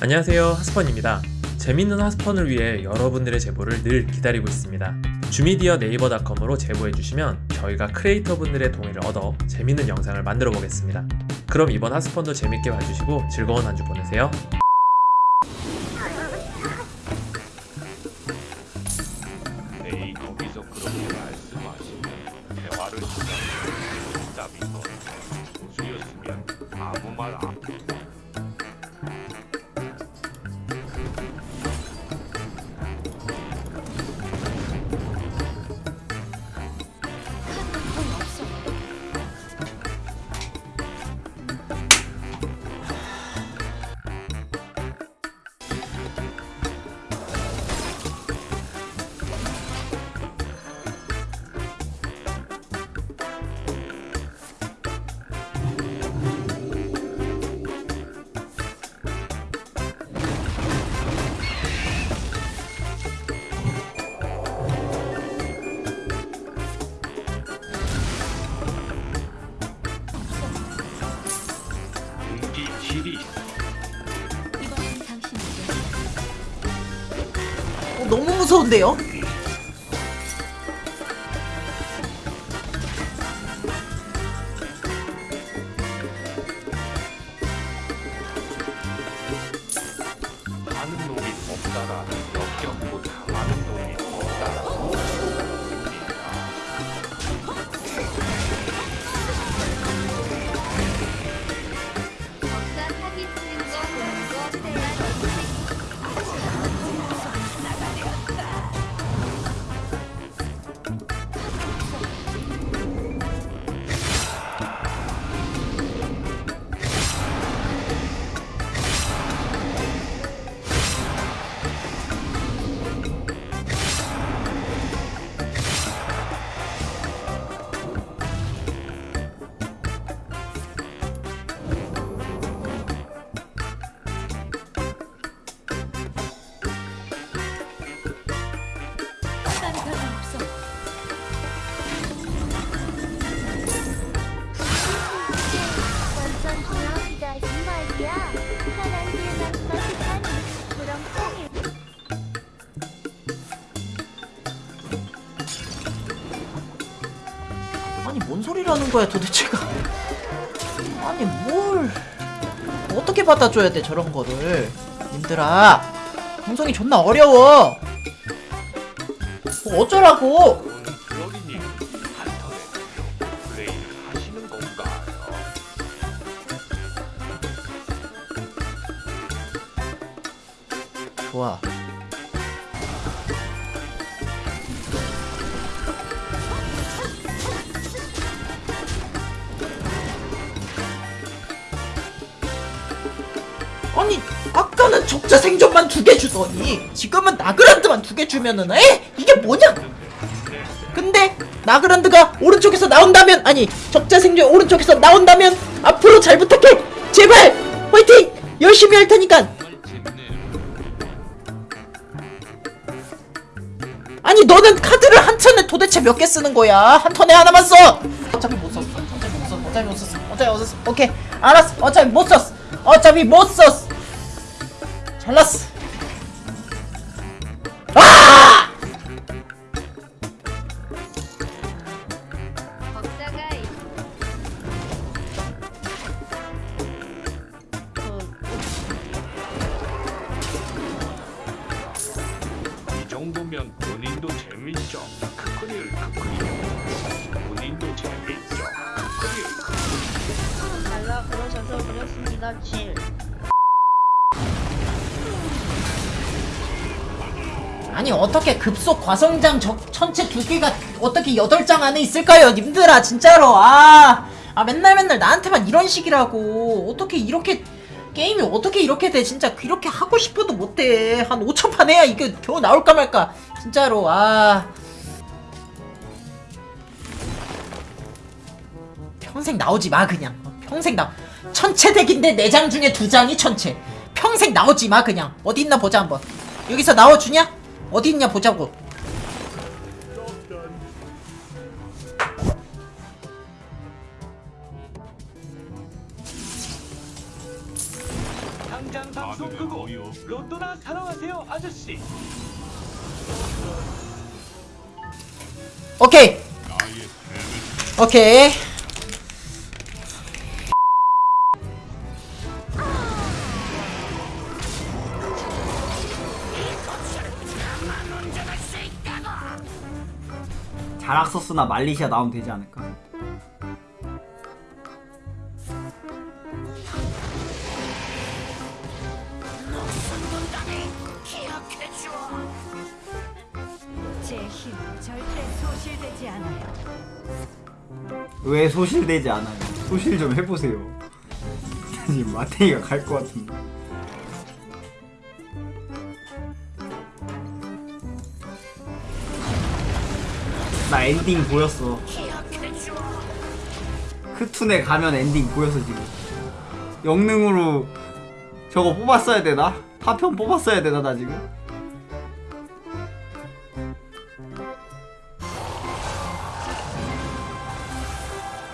안녕하세요. 하스펀입니다. 재밌는 하스펀을 위해 여러분들의 제보를 늘 기다리고 있습니다. 주미디어 네이버닷컴으로 제보해주시면 저희가 크리에이터 분들의 동의를 얻어 재밌는 영상을 만들어 보겠습니다. 그럼 이번 하스펀도 재밌게 봐주시고 즐거운 한 주 보내세요. 에이 거기서 그렇게 말씀하시면 대화를 공기 질이 어, 너무 무서운데요? 뭔 소리라는 거야 도대체가? 아니 뭘. 어떻게 받아줘야 돼 저런 거를? 님들아. 방송이 존나 어려워. 뭐 어쩌라고? 좋아 적자 생존만 두 개 주더니 지금은 나그란드만 두 개 주면은 에? 이게 뭐냐 근데 나그란드가 오른쪽에서 나온다면 아니 적자 생존 오른쪽에서 나온다면 앞으로 잘 부탁해 제발 화이팅 열심히 할 테니까 아니 너는 카드를 한 턴에 도대체 몇 개 쓰는 거야? 한 턴에 하나만 써. 어차피 못 썼어. 어차피 못 썼어. 어차피 못 썼어. 어차피 못 썼어. 오케이. 알았어. 어차피 못 썼어. 어차피 못 썼어. 잘났어. 아! 아니 어떻게 급속 과성장 적 천체 두 개가 어떻게 여덟 장 안에 있을까요, 님들아 진짜로? 아, 아 맨날 맨날 나한테만 이런 식이라고. 어떻게 이렇게 게임이 어떻게 이렇게 돼? 진짜 이렇게 하고 싶어도 못해. 한 5천 판 해야 이게 겨우 나올까 말까. 진짜로 아. 평생 나오지 마 그냥. 어, 평생 나 천체 덱인데 네장 중에 두 장이 천체. 평생 나오지 마 그냥. 어디 있나 보자 한번. 여기서 나와주냐 어디 있냐 보자고. 광장 방송 끄고 로또나 사러 가세요 아저씨. 오케이. 오케이 자락소스나 말리시아 나오면 되지 않을까? 왜 소실되지 않아요? 소실 좀 해보세요. 지금 마탱이가 갈 것 같은데. 나 엔딩 보였어. 크툰에 가면 엔딩 보였어 지금. 영능으로 저거 뽑았어야 되나? 파편 뽑았어야 되나 나 지금?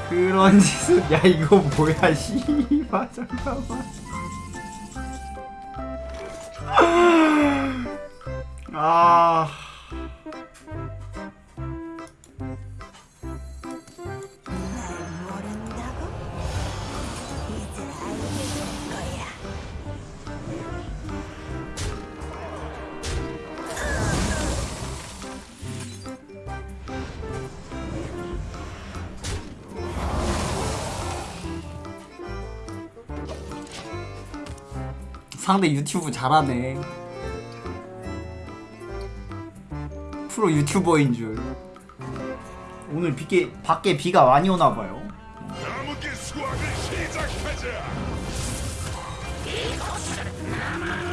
그런 짓은 야 이거 뭐야 씨발 잠깐만 아 상대 유튜브 잘하네. 프로 유튜버인 줄. 오늘 비게, 밖에 비가 많이 오나봐요.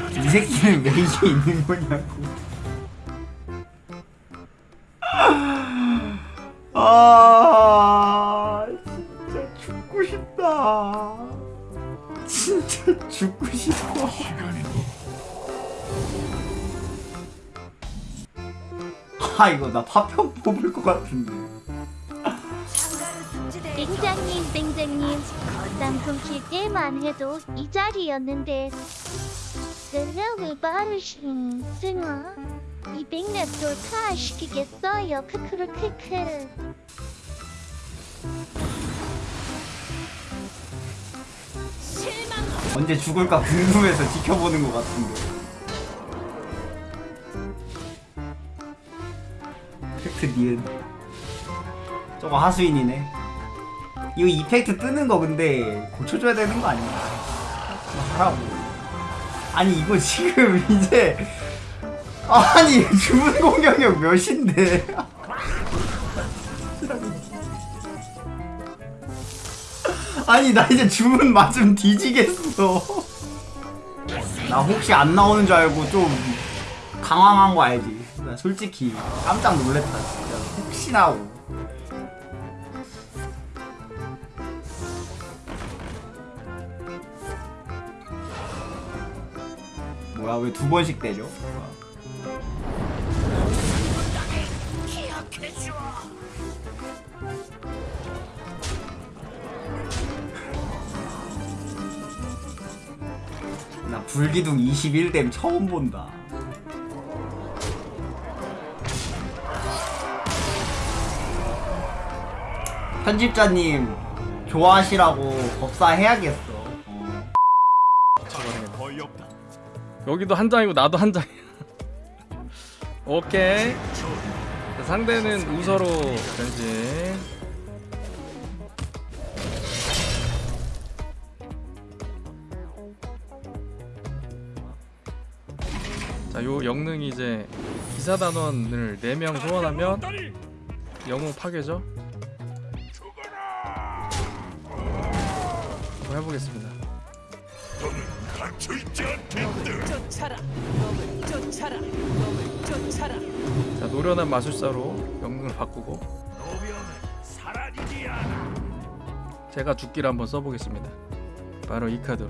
이 새끼는 왜 이게 있는 거냐고. 아 죽고 싶어. 아 이거 나 파편 뽑을 것 같은데. 땡장님 땡장님 방송 킬 때만 해도 이 자리였는데. 내가 왜 빠르신 승아 200렙 돌파 시키겠어요. 크크르 크크 언제 죽을까 궁금해서 지켜보는 것 같은데. 팩트 니은. 저거 하수인이네. 이거 이펙트 뜨는 거 근데 고쳐줘야 되는 거 아니야? 하라고. 아니 이거 지금 이제 아니 주문 공격력 몇인데 아니 나 이제 주문 맞으면 뒤지겠어. 나 혹시 안 나오는 줄 알고 좀 당황한 거 알지? 나 솔직히 깜짝 놀랬다 진짜. 혹시나 하고 뭐야 왜 두 번씩 때려 불기둥 21댐 처음 본다. 편집자님 좋아하시라고 법사해야겠어. 어. 여기도 한 장이고 나도 한 장이야. 오케이. 자, 상대는 우서로 변신. 요 영능이 이제 기사 단원을 4명 소환하면 영웅 파괴죠. 한번 해보겠습니다. 자, 노련한 마술사로 영능을 바꾸고. 제가 죽기를 한번 써보겠습니다. 바로 이 카드로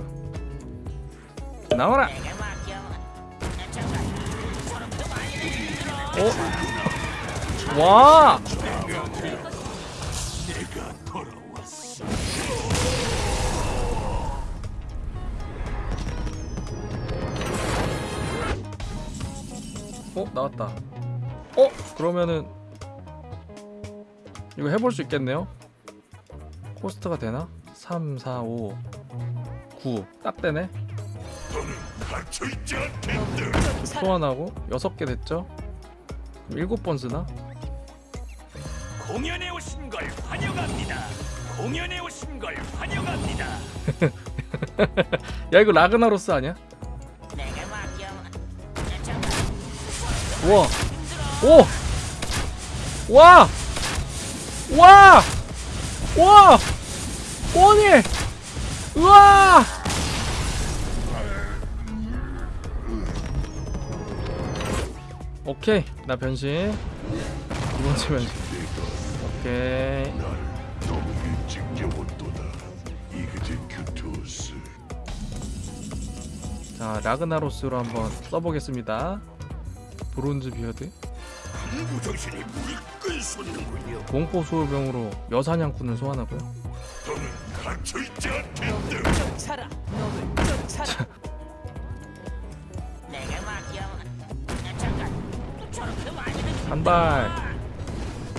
나와라. 어? 와! 어? 나왔다 어? 그러면은 이거 해볼 수 있겠네요? 코스트가 되나? 3, 4, 5 9 딱 되네 소환하고 6개 됐죠? 그럼 7번 쓰나? 공연에 오신 걸 환영합니다. 공연에 오신 걸 환영합니다. 야 이거 라그나로스 아니야? 우와 오! 와! 와! 와! 오니! 우와! 오케이 나 변신. 두 번째 변신. 오케이. 자 라그나로스로 한번 써보겠습니다. 브론즈 비어드. 공포 소요병으로 여사냥꾼을 소환하고요. 너 한 발,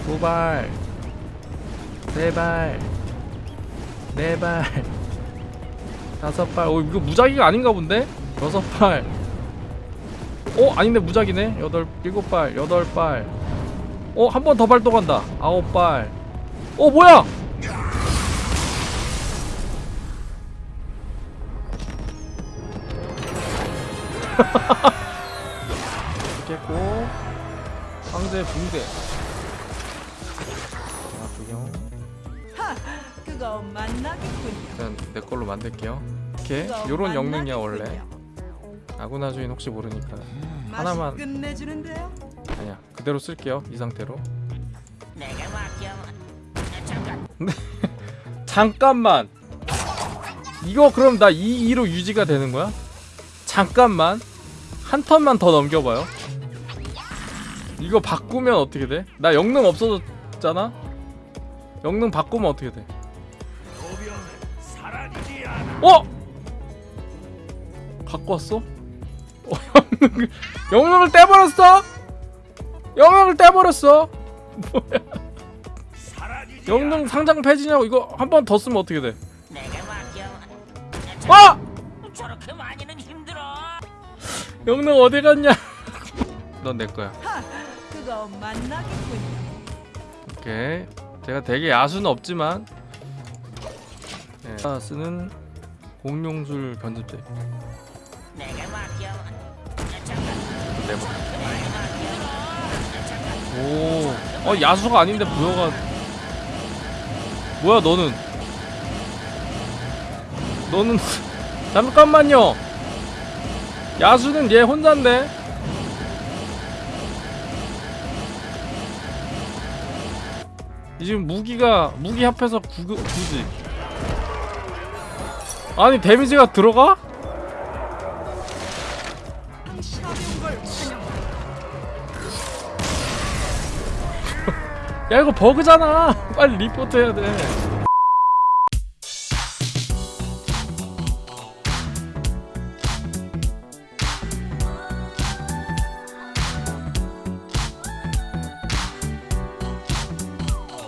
두 발, 세 발, 네 발, 다섯 발. 어 이거 무작위가 아닌가 본데? 여섯 발. 어 아닌데 무작위네. 여덟, 일곱 발, 여덟 발. 어 한 번 더 발동한다. 아홉 발. 어 뭐야? 깼고 황제 붕대. 자 구경. 그거 만나겠군요. 일단 내 걸로 만들게요. 이렇게 요런 영능이야 원래. 아구나 주인 혹시 모르니까 하나만 끝내주는데요. 아니야 그대로 쓸게요 이 상태로. 잠깐만. 이거 그럼 나 2, 2로 유지가 되는 거야? 잠깐만. 한 턴만 더 넘겨봐요. 이거 바꾸면 어떻게 돼? 나 영능 없어졌잖아? 영능 바꾸면 어떻게 돼? 어? 갖고 왔어? 어, 영능을, 영능을 떼버렸어? 영능을 떼버렸어? 사라지지 영능 상장 폐지냐고 이거 한 번 더 쓰면 어떻게 돼? 아! 저렇게 많이는 힘들어. 영능 어디 갔냐? 넌 내 거야. 그거 만나겠군요. 오케이. 제가 되게 야수는 없지만 네. 자, 쓰는 공룡술 변습제. 내봐. 오, 어 야수가 아닌데 부여가 뭐야 너는? 너는 잠깐만요. 야수는 얘 혼자인데. 지금 무기가 무기 합해서 구, 굳이 아니 데미지가 들어가? 야 이거 버그잖아. 빨리 리포트 해야 돼